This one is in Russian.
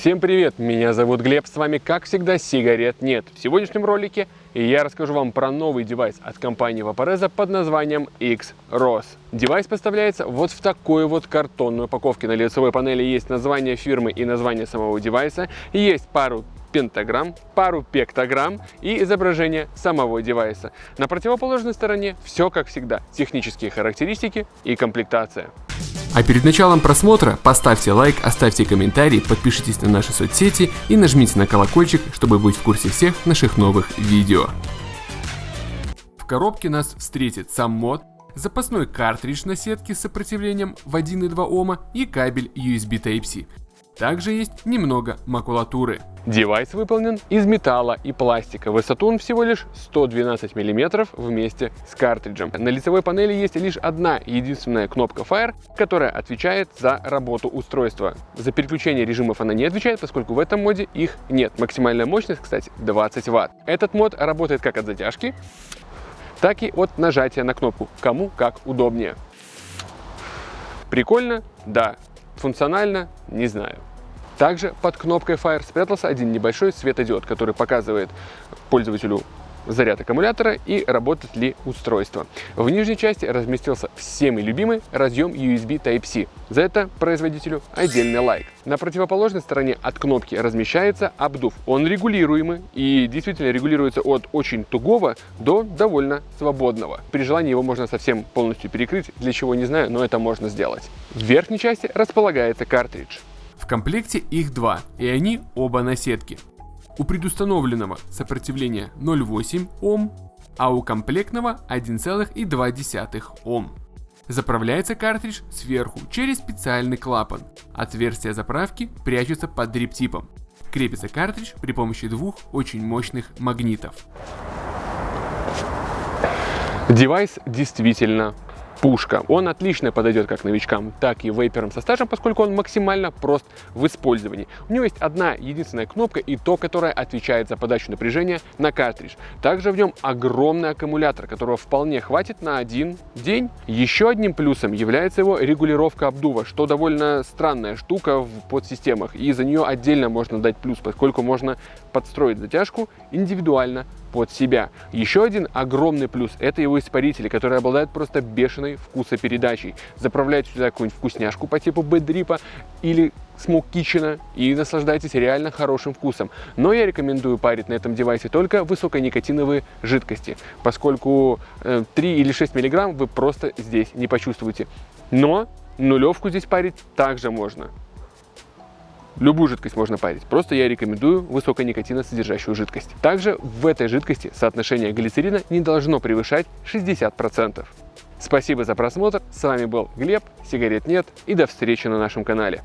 Всем привет, меня зовут Глеб, с вами как всегда сигарет нет. В сегодняшнем ролике я расскажу вам про новый девайс от компании Vaporesso под названием XROS. Девайс поставляется вот в такой вот картонной упаковке. На лицевой панели есть название фирмы и название самого девайса, есть пару пентаграмм, пару пектограмм и изображение самого девайса. На противоположной стороне все как всегда, технические характеристики и комплектация. А перед началом просмотра поставьте лайк, оставьте комментарий, подпишитесь на наши соцсети и нажмите на колокольчик, чтобы быть в курсе всех наших новых видео. В коробке нас встретит сам мод, запасной картридж на сетке с сопротивлением в 1,2 Ома и кабель USB Type-C. Также есть немного макулатуры. Девайс выполнен из металла и пластика. Высоту он всего лишь 112 мм вместе с картриджем. На лицевой панели есть лишь одна единственная кнопка Fire, которая отвечает за работу устройства. За переключение режимов она не отвечает, поскольку в этом моде их нет. Максимальная мощность, кстати, 20 Вт. Этот мод работает как от затяжки, так и от нажатия на кнопку. Кому как удобнее. Прикольно? Да. Функционально? Не знаю. Также под кнопкой Fire спрятался один небольшой светодиод, который показывает пользователю заряд аккумулятора и работает ли устройство. В нижней части разместился всеми любимый разъем USB Type-C. За это производителю отдельный лайк. На противоположной стороне от кнопки размещается обдув. Он регулируемый и действительно регулируется от очень тугого до довольно свободного. При желании его можно совсем полностью перекрыть, для чего не знаю, но это можно сделать. В верхней части располагается картридж. В комплекте их два, и они оба на сетке. У предустановленного сопротивление 0,8 Ом, а у комплектного 1,2 Ом. Заправляется картридж сверху через специальный клапан. Отверстие заправки прячется под дриптипом. Крепится картридж при помощи двух очень мощных магнитов. Девайс действительно пушка. Он отлично подойдет как новичкам, так и вейперам со стажем, поскольку он максимально прост в использовании. У него есть одна единственная кнопка и то, которая отвечает за подачу напряжения на картридж. Также в нем огромный аккумулятор, которого вполне хватит на один день. Еще одним плюсом является его регулировка обдува, что довольно странная штука в подсистемах. И за нее отдельно можно дать плюс, поскольку можно подстроить затяжку индивидуально под себя. Еще один огромный плюс – это его испарители, которые обладают просто бешеной вкусопередачей. Заправляйте сюда какую-нибудь вкусняшку по типу бэдрипа или Smoke Kitchen и наслаждайтесь реально хорошим вкусом. Но я рекомендую парить на этом девайсе только высоконикотиновые жидкости, поскольку э, 3 или 6 миллиграмм вы просто здесь не почувствуете. Но нулевку здесь парить также можно. Любую жидкость можно парить, просто я рекомендую высоконикотиносодержащую жидкость. Также в этой жидкости соотношение глицерина не должно превышать 60%. Спасибо за просмотр, с вами был Глеб, сигарет нет и до встречи на нашем канале.